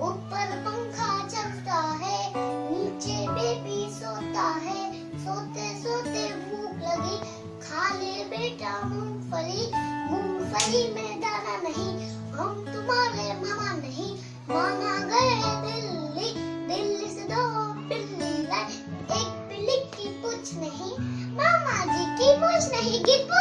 ऊपर पंखा चलता है, नीचे बेबी सोता है। सोते सोते भूख लगी। खा ले बेटा मूंगफली। मूंगफली में दाना नहीं, हम तुम्हारे मामा नहीं। माना गए दिल्ली। दिल्ली से दो बिल्ली लाए। एक बिल्ली की पूछ नहीं, मामा जी की पूछ नहीं की पुछ